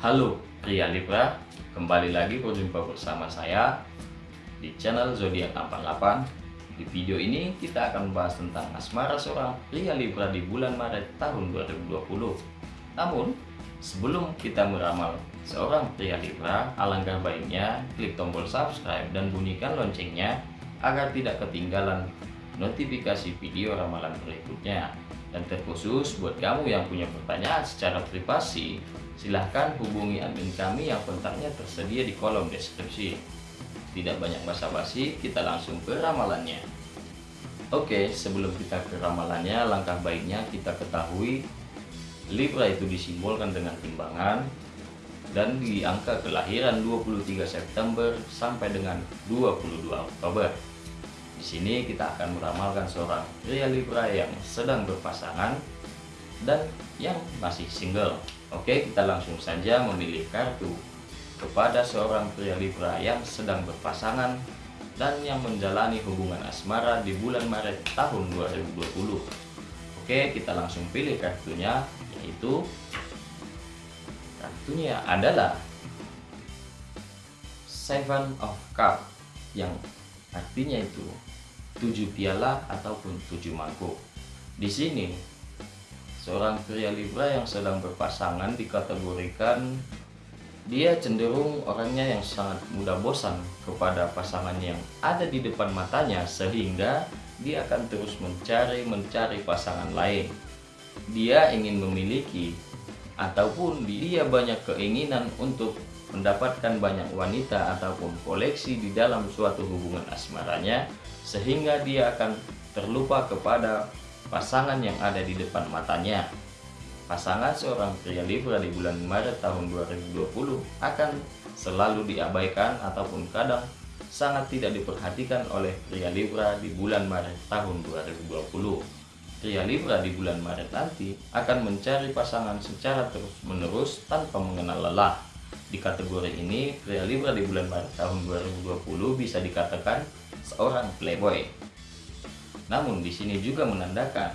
Halo pria Libra, kembali lagi berjumpa bersama saya di channel Zodiac 88. Di video ini kita akan membahas tentang asmara seorang pria Libra di bulan Maret tahun 2020. Namun, sebelum kita meramal seorang pria Libra, alangkah baiknya klik tombol subscribe dan bunyikan loncengnya agar tidak ketinggalan notifikasi video ramalan berikutnya. Dan terkhusus buat kamu yang punya pertanyaan secara privasi, silahkan hubungi admin kami yang kontaknya tersedia di kolom deskripsi. Tidak banyak basa-basi, kita langsung ke ramalannya. Oke, sebelum kita ke ramalannya, langkah baiknya kita ketahui Libra itu disimbolkan dengan timbangan dan di angka kelahiran 23 September sampai dengan 22 Oktober. Di sini kita akan meramalkan seorang pria Libra yang sedang berpasangan dan yang masih single. Oke, kita langsung saja memilih kartu kepada seorang pria Libra yang sedang berpasangan dan yang menjalani hubungan asmara di bulan Maret tahun 2020. Oke, kita langsung pilih kartunya yaitu kartunya adalah Seven of Cup yang artinya itu tujuh piala ataupun tujuh mangkuk. Di sini, seorang pria Libra yang sedang berpasangan dikategorikan dia cenderung orangnya yang sangat mudah bosan kepada pasangan yang ada di depan matanya sehingga dia akan terus mencari-mencari pasangan lain. Dia ingin memiliki ataupun dia banyak keinginan untuk mendapatkan banyak wanita ataupun koleksi di dalam suatu hubungan asmaranya sehingga dia akan terlupa kepada pasangan yang ada di depan matanya. Pasangan seorang pria Libra di bulan Maret tahun 2020 akan selalu diabaikan ataupun kadang sangat tidak diperhatikan oleh pria Libra di bulan Maret tahun 2020. Pria Libra di bulan Maret nanti akan mencari pasangan secara terus-menerus tanpa mengenal lelah. Di kategori ini, pria Libra di bulan Maret tahun 2020 bisa dikatakan seorang playboy. Namun di sini juga menandakan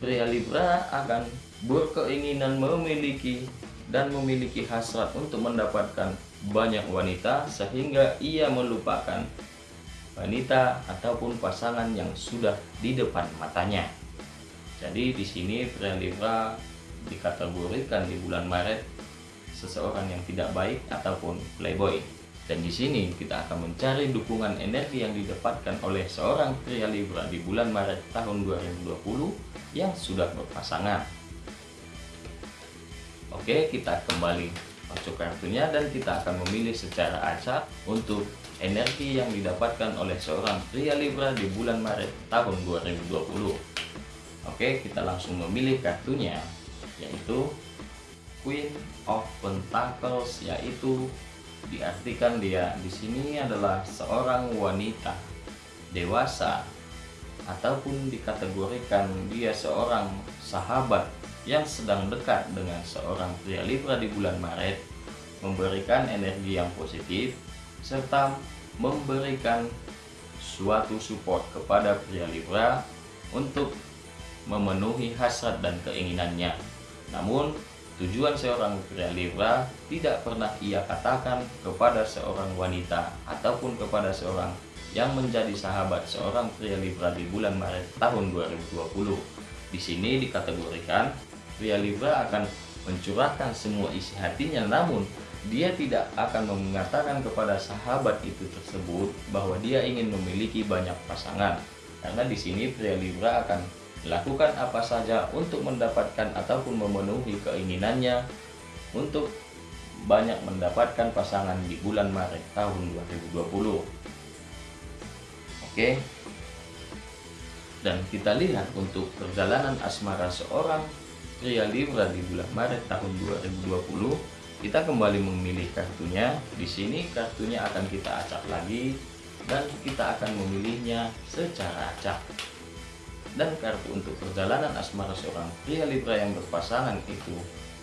pria Libra akan berkeinginan memiliki dan memiliki hasrat untuk mendapatkan banyak wanita sehingga ia melupakan wanita ataupun pasangan yang sudah di depan matanya. Jadi di sini pria Libra dikategorikan di bulan Maret seseorang yang tidak baik ataupun playboy. Dan di sini kita akan mencari dukungan energi yang didapatkan oleh seorang pria Libra di bulan Maret tahun 2020 yang sudah berpasangan. Oke, kita kembali masuk kartunya dan kita akan memilih secara acak untuk energi yang didapatkan oleh seorang pria Libra di bulan Maret tahun 2020. Oke, kita langsung memilih kartunya yaitu Queen of Pentacles yaitu diartikan dia di sini adalah seorang wanita dewasa ataupun dikategorikan dia seorang sahabat yang sedang dekat dengan seorang pria Libra di bulan Maret memberikan energi yang positif serta memberikan suatu support kepada pria Libra untuk memenuhi hasrat dan keinginannya. Namun Tujuan seorang pria Libra tidak pernah ia katakan kepada seorang wanita ataupun kepada seorang yang menjadi sahabat seorang pria Libra di bulan Maret tahun 2020. Di sini dikategorikan pria Libra akan mencurahkan semua isi hatinya namun dia tidak akan mengatakan kepada sahabat itu tersebut bahwa dia ingin memiliki banyak pasangan. Karena di sini pria Libra akan Lakukan apa saja untuk mendapatkan ataupun memenuhi keinginannya untuk banyak mendapatkan pasangan di bulan Maret tahun 2020. Oke. Dan kita lihat untuk perjalanan asmara seorang pria Libra di bulan Maret tahun 2020, kita kembali memilih kartunya. Di sini kartunya akan kita acak lagi dan kita akan memilihnya secara acak dan kartu untuk perjalanan asmara seorang pria Libra yang berpasangan itu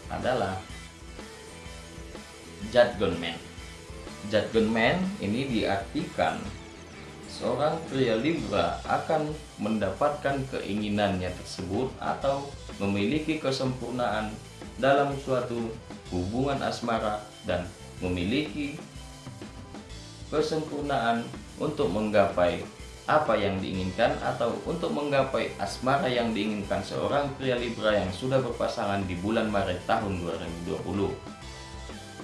adalah Judgment Man. Judgment Man ini diartikan seorang pria Libra akan mendapatkan keinginannya tersebut atau memiliki kesempurnaan dalam suatu hubungan asmara dan memiliki kesempurnaan untuk menggapai apa yang diinginkan atau untuk menggapai asmara yang diinginkan seorang pria Libra yang sudah berpasangan di bulan Maret tahun 2020.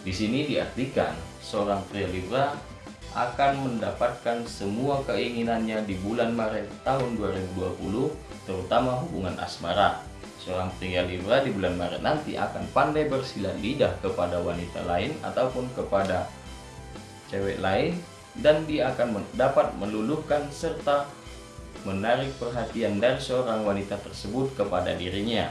Di sini diartikan seorang pria Libra akan mendapatkan semua keinginannya di bulan Maret tahun 2020, terutama hubungan asmara. Seorang pria Libra di bulan Maret nanti akan pandai bersilat lidah kepada wanita lain ataupun kepada cewek lain dan dia akan dapat meluluhkan serta menarik perhatian dari seorang wanita tersebut kepada dirinya.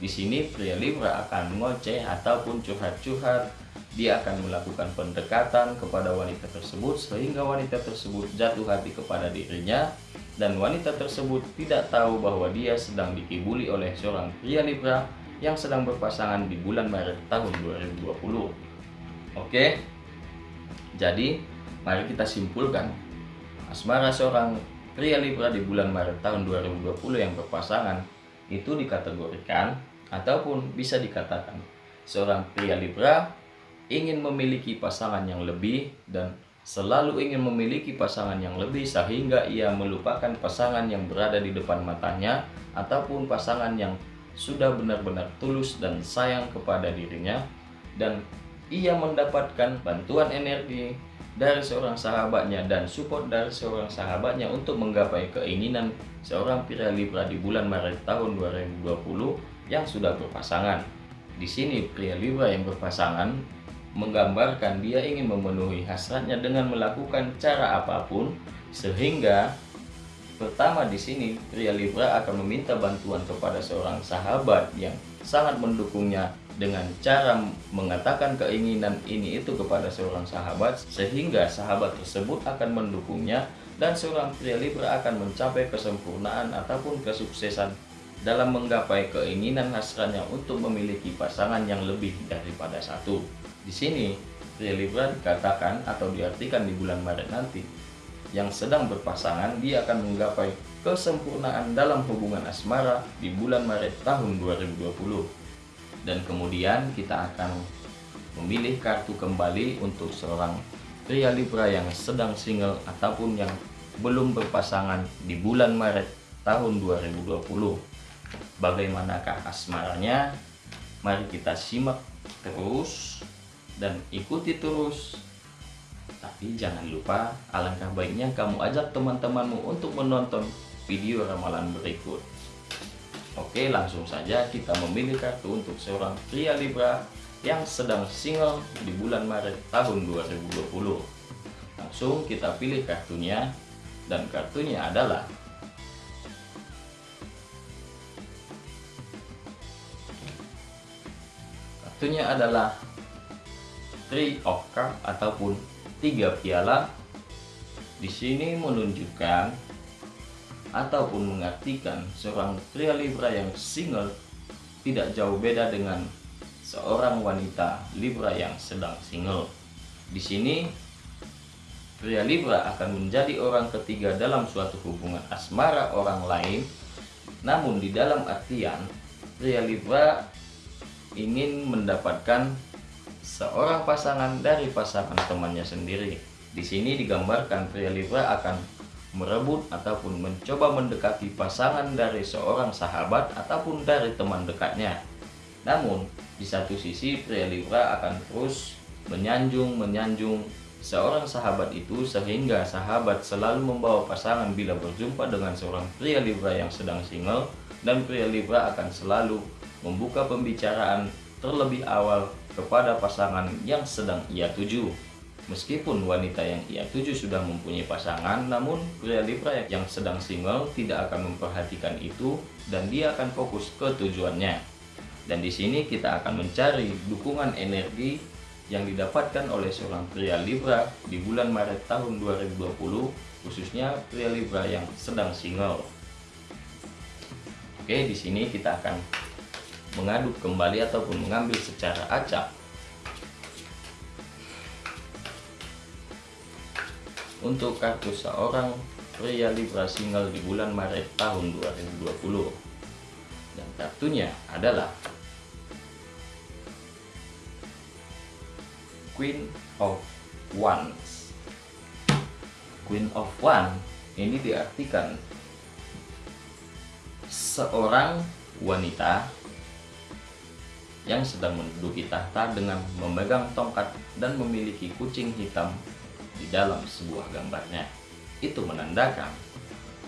Di sini pria Libra akan ngoceh ataupun curhat-curhat. Dia akan melakukan pendekatan kepada wanita tersebut sehingga wanita tersebut jatuh hati kepada dirinya dan wanita tersebut tidak tahu bahwa dia sedang dikibuli oleh seorang pria Libra yang sedang berpasangan di bulan Maret tahun 2020. Oke. Jadi Mari kita simpulkan, asmara seorang pria Libra di bulan Maret tahun 2020 yang berpasangan itu dikategorikan ataupun bisa dikatakan seorang pria Libra ingin memiliki pasangan yang lebih dan selalu ingin memiliki pasangan yang lebih sehingga ia melupakan pasangan yang berada di depan matanya ataupun pasangan yang sudah benar-benar tulus dan sayang kepada dirinya dan ia mendapatkan bantuan energi dari seorang sahabatnya dan support dari seorang sahabatnya untuk menggapai keinginan seorang pria Libra di bulan Maret tahun 2020 yang sudah berpasangan. Di sini pria Libra yang berpasangan menggambarkan dia ingin memenuhi hasratnya dengan melakukan cara apa pun sehingga pertama di sini pria Libra akan meminta bantuan kepada seorang sahabat yang sangat mendukungnya dengan cara mengatakan keinginan ini itu kepada seorang sahabat sehingga sahabat tersebut akan mendukungnya dan seorang pria Libra akan mencapai kesempurnaan ataupun kesuksesan dalam menggapai keinginan hasratnya untuk memiliki pasangan yang lebih daripada satu. Di sini pria Libra dikatakan atau diartikan di bulan Maret nanti yang sedang berpasangan dia akan menggapai kesempurnaan dalam hubungan asmara di bulan Maret tahun 2020 dan kemudian kita akan memilih kartu kembali untuk seorang pria Libra yang sedang single ataupun yang belum berpasangan di bulan Maret tahun 2020 bagaimanakah asmaranya? Mari kita simak terus dan ikuti terus. Tapi jangan lupa alangkah baiknya kamu ajak teman-temanmu untuk menonton video ramalan berikut Oke langsung saja kita memilih kartu untuk seorang pria Libra yang sedang single di bulan Maret tahun 2020 Langsung kita pilih kartunya dan kartunya adalah Kartunya adalah Three of Cup ataupun tiga piala. Di sini menunjukkan ataupun mengartikan seorang pria Libra yang single tidak jauh beda dengan seorang wanita Libra yang sedang single. Di sini pria Libra akan menjadi orang ketiga dalam suatu hubungan asmara orang lain. Namun di dalam artian pria Libra ingin mendapatkan seorang pasangan dari pasangan temannya sendiri. Di sini digambarkan pria Libra akan merebut ataupun mencoba mendekati pasangan dari seorang sahabat ataupun dari teman dekatnya. Namun, di satu sisi pria Libra akan terus menyanjung-menyanjung seorang sahabat itu sehingga sahabat selalu membawa pasangan bila berjumpa dengan seorang pria Libra yang sedang single dan pria Libra akan selalu membuka pembicaraan terlebih awal kepada pasangan yang sedang ia tuju. Meskipun wanita yang ia tuju sudah mempunyai pasangan, namun pria Libra yang sedang single tidak akan memperhatikan itu dan dia akan fokus ke tujuannya. Dan di sini kita akan mencari dukungan energi yang didapatkan oleh seorang pria Libra di bulan Maret tahun 2020, khususnya pria Libra yang sedang single. Oke, di sini kita akan mengaduk kembali ataupun mengambil secara acak untuk kartu seorang pria Libra single di bulan Maret tahun 2020 dan kartunya adalah Queen of Wands. Queen of Wands ini diartikan seorang wanita yang sedang menduduki tahta dengan memegang tongkat dan memiliki kucing hitam di dalam sebuah gambarnya. Itu menandakan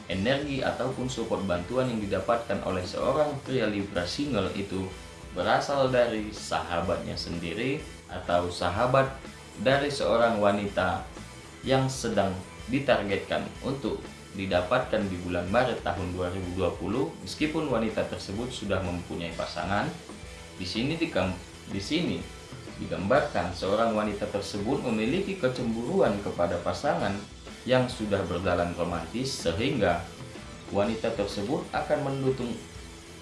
energi ataupun support bantuan yang didapatkan oleh seorang pria Libra single itu berasal dari sahabatnya sendiri atau sahabat dari seorang wanita yang sedang ditargetkan untuk didapatkan di bulan Maret tahun 2020 meskipun wanita tersebut sudah mempunyai pasangan di sini di, di sini digambarkan seorang wanita tersebut memiliki kecemburuan kepada pasangan yang sudah berjalan romantis sehingga wanita tersebut akan mendukung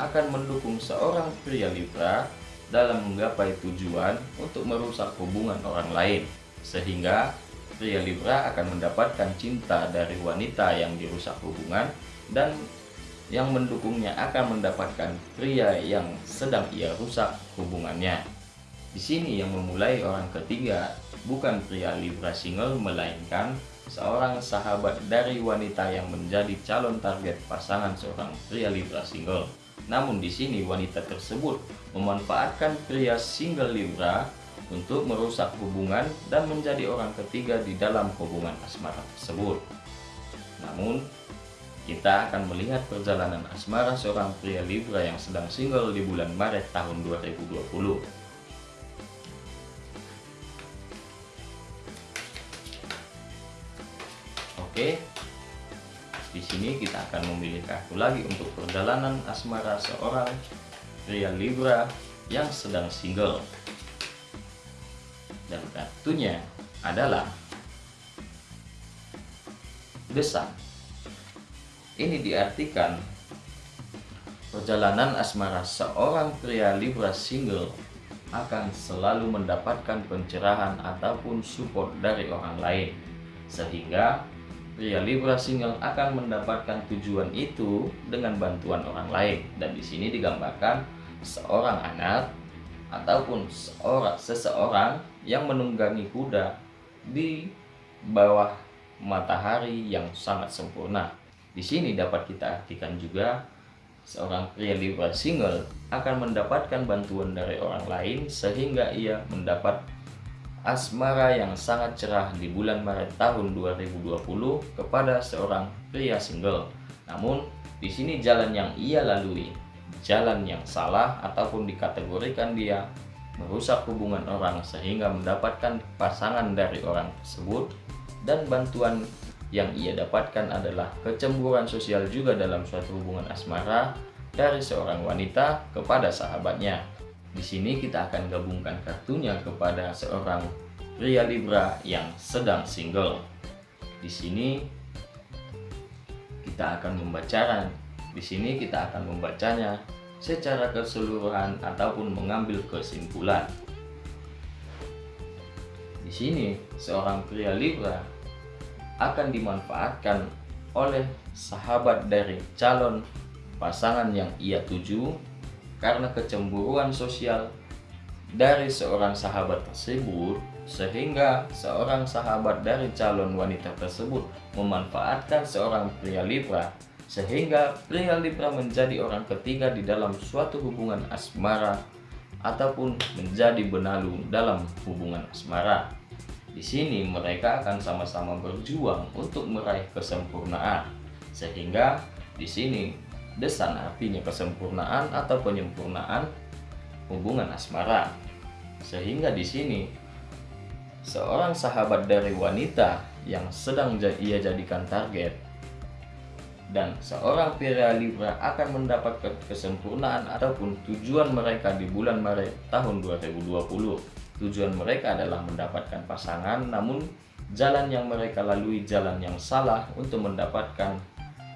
akan mendukung seorang pria Libra dalam menggapai tujuan untuk merusak hubungan orang lain sehingga pria Libra akan mendapatkan cinta dari wanita yang dirusak hubungan dan yang mendukungnya akan mendapatkan pria yang sedang ia rusak hubungannya. Di sini yang memulai orang ketiga bukan pria Libra single melainkan seorang sahabat dari wanita yang menjadi calon target pasangan seorang pria Libra single. Namun di sini wanita tersebut memanfaatkan pria single Libra untuk merusak hubungan dan menjadi orang ketiga di dalam hubungan asmara tersebut. Namun kita akan melihat perjalanan asmara seorang pria Libra yang sedang single di bulan Maret tahun 2020. Oke, di sini kita akan memilih kartu lagi untuk perjalanan asmara seorang pria Libra yang sedang single. Dan kartunya adalah Desak ini diartikan perjalanan asmara seorang pria Libra single akan selalu mendapatkan pencerahan ataupun support dari orang lain sehingga pria Libra single akan mendapatkan tujuan itu dengan bantuan orang lain. Dan di sini digambarkan seorang anak ataupun seorang seseorang yang menunggangi kuda di bawah matahari yang sangat sempurna. Di sini dapat kita artikan juga seorang pria Libra single akan mendapatkan bantuan dari orang lain sehingga ia mendapat asmara yang sangat cerah di bulan Maret tahun 2020 kepada seorang pria single. Namun di sini jalan yang ia lalui, jalan yang salah ataupun dikategorikan dia merusak hubungan orang sehingga mendapatkan pasangan dari orang tersebut dan bantuan yang ia dapatkan adalah kecemburuan sosial juga dalam suatu hubungan asmara dari seorang wanita kepada sahabatnya. Di sini kita akan gabungkan kartunya kepada seorang pria Libra yang sedang single. Di sini kita akan membacakan, di sini kita akan membacanya secara keseluruhan ataupun mengambil kesimpulan. Di sini seorang pria Libra akan dimanfaatkan oleh sahabat dari calon pasangan yang ia tuju karena kecemburuan sosial dari seorang sahabat tersebut sehingga seorang sahabat dari calon wanita tersebut memanfaatkan seorang pria Libra sehingga pria Libra menjadi orang ketiga di dalam suatu hubungan asmara ataupun menjadi benalu dalam hubungan asmara. Di sini mereka akan sama-sama berjuang untuk meraih kesempurnaan. Sehingga di sini desan artinya kesempurnaan atau penyempurnaan hubungan asmara. Sehingga di sini seorang sahabat dari wanita yang sedang ia jadikan target dan seorang pria Libra akan mendapat kesempurnaan ataupun tujuan mereka di bulan Maret tahun 2020 Tujuan mereka adalah mendapatkan pasangan, namun jalan yang mereka lalui jalan yang salah untuk mendapatkan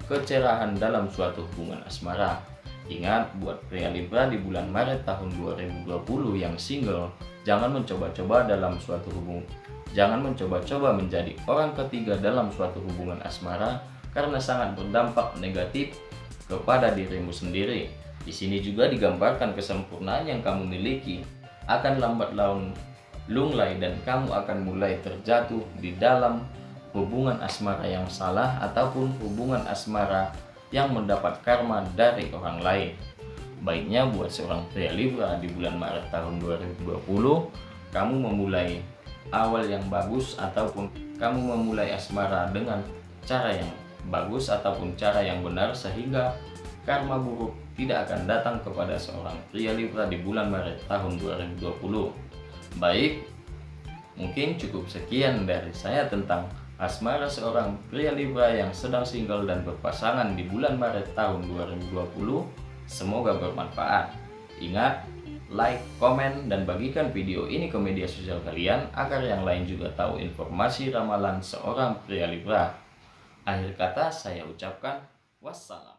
kecerahan dalam suatu hubungan asmara. Ingat, buat pria Libra di bulan Maret tahun 2020 yang single, jangan mencoba-coba dalam suatu hubungan Jangan mencoba-coba menjadi orang ketiga dalam suatu hubungan asmara karena sangat berdampak negatif kepada dirimu sendiri. Di sini juga digambarkan kesempurnaan yang kamu miliki akan lambat laun lunglai dan kamu akan mulai terjatuh di dalam hubungan asmara yang salah ataupun hubungan asmara yang mendapat karma dari orang lain. Baiknya buat seorang pria Libra di bulan Maret tahun 2020, kamu memulai awal yang bagus ataupun kamu memulai asmara dengan cara yang bagus ataupun cara yang benar sehingga karma buruk tidak akan datang kepada seorang pria Libra di bulan Maret tahun 2020. Baik, mungkin cukup sekian dari saya tentang asmara seorang pria Libra yang sedang single dan berpasangan di bulan Maret tahun 2020 Semoga bermanfaat. Ingat, like, komen, dan bagikan video ini ke media sosial kalian agar yang lain juga tahu informasi ramalan seorang pria Libra. Akhir kata saya ucapkan wassalam.